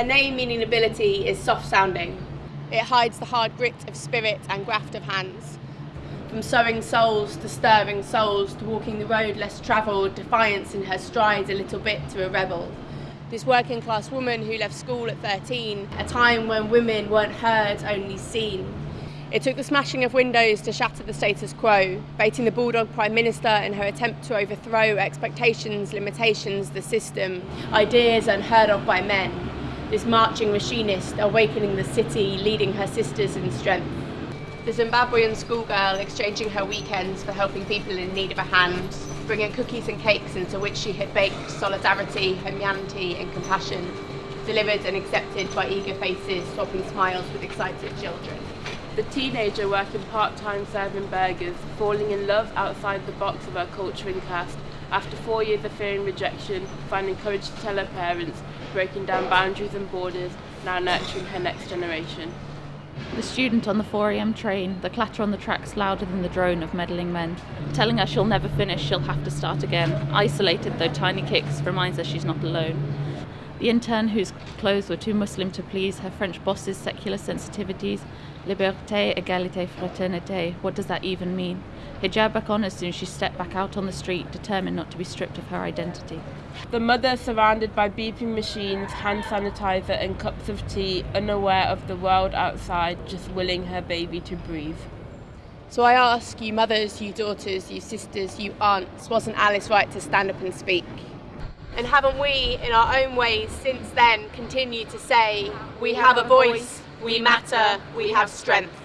Her name, meaning ability, is soft sounding. It hides the hard grit of spirit and graft of hands. From sowing souls to stirring souls to walking the road less travelled, defiance in her strides a little bit to a rebel. This working class woman who left school at 13, a time when women weren't heard, only seen. It took the smashing of windows to shatter the status quo, baiting the Bulldog Prime Minister in her attempt to overthrow expectations, limitations, the system, ideas unheard of by men. This marching machinist awakening the city, leading her sisters in strength. The Zimbabwean schoolgirl exchanging her weekends for helping people in need of a hand, bringing cookies and cakes into which she had baked solidarity, humanity, and compassion, delivered and accepted by eager faces, swapping smiles with excited children. The teenager working part-time serving burgers, falling in love outside the box of her culturing cast, after four years of fearing rejection, finding courage to tell her parents, breaking down boundaries and borders, now nurturing her next generation. The student on the 4am train, the clatter on the tracks louder than the drone of meddling men, telling her she'll never finish, she'll have to start again. Isolated though tiny kicks reminds her she's not alone. The intern whose clothes were too Muslim to please her French boss's secular sensitivities. Liberté, égalité, fraternité. What does that even mean? Hijab back on as soon as she stepped back out on the street, determined not to be stripped of her identity. The mother surrounded by beeping machines, hand sanitizer, and cups of tea, unaware of the world outside, just willing her baby to breathe. So I ask you mothers, you daughters, you sisters, you aunts, wasn't Alice right to stand up and speak? And haven't we, in our own ways, since then continued to say, we have a voice, we matter, we have strength?